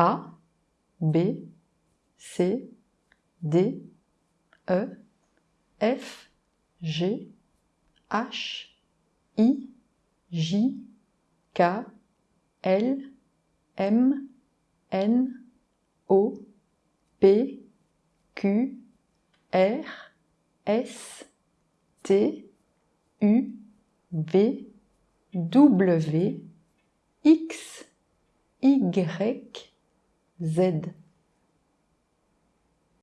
A, B, C, D, E, F, G, H, I, J, K, L, M, N, O, P, Q, R, S, T, U, V, W, X, Y, Z.